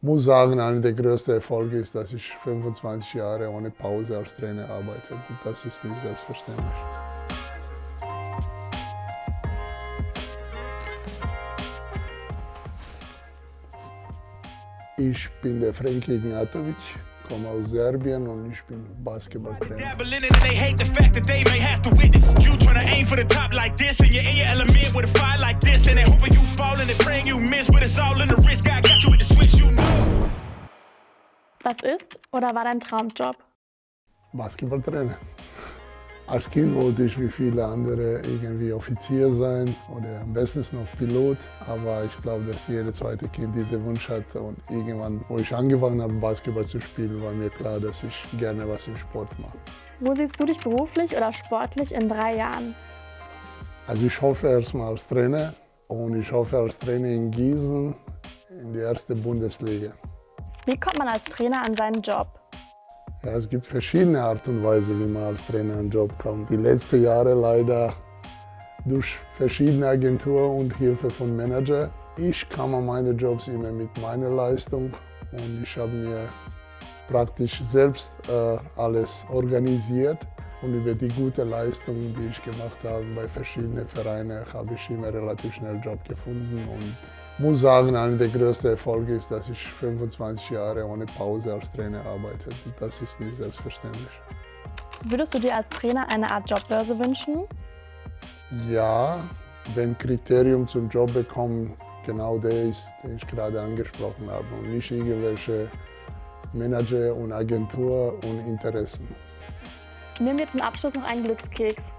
muss sagen, einer der größten Erfolge ist, dass ich 25 Jahre ohne Pause als Trainer arbeite. Das ist nicht selbstverständlich. Ich bin der Frank Ignatovic, komme aus Serbien und ich bin Basketballtrainer. Was ist oder war dein Traumjob? Basketballtrainer. Als Kind wollte ich wie viele andere irgendwie Offizier sein oder am besten noch Pilot. Aber ich glaube, dass jedes zweite Kind diesen Wunsch hat. Und irgendwann, wo ich angefangen habe, Basketball zu spielen, war mir klar, dass ich gerne was im Sport mache. Wo siehst du dich beruflich oder sportlich in drei Jahren? Also ich hoffe erstmal als Trainer und ich hoffe als Trainer in Gießen in die erste Bundesliga. Wie kommt man als Trainer an seinen Job? Ja, es gibt verschiedene Art und Weise, wie man als Trainer an den Job kommt. Die letzten Jahre leider durch verschiedene Agenturen und Hilfe von Manager. Ich kam an meine Jobs immer mit meiner Leistung und ich habe mir praktisch selbst äh, alles organisiert. Und über die gute Leistung, die ich gemacht habe bei verschiedenen Vereinen, habe ich immer relativ schnell einen Job gefunden. Und muss sagen, einer der größten Erfolge ist, dass ich 25 Jahre ohne Pause als Trainer arbeite. Das ist nicht selbstverständlich. Würdest du dir als Trainer eine Art Jobbörse wünschen? Ja, wenn Kriterium zum Job bekommen genau der ist, den ich gerade angesprochen habe und nicht irgendwelche Manager und Agentur und Interessen. Nehmen wir zum Abschluss noch einen Glückskeks.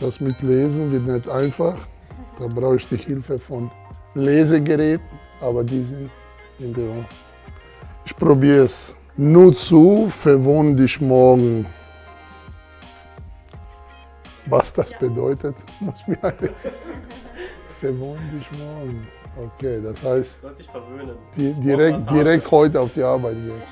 Das mit Lesen wird nicht einfach. Da brauche ich die Hilfe von Lesegeräten, aber die sind in der Ich probiere es. Nur zu, verwohn dich morgen. Was das bedeutet, muss mir eine verwohn dich morgen. Okay, das heißt, direkt, direkt heute auf die Arbeit gehen.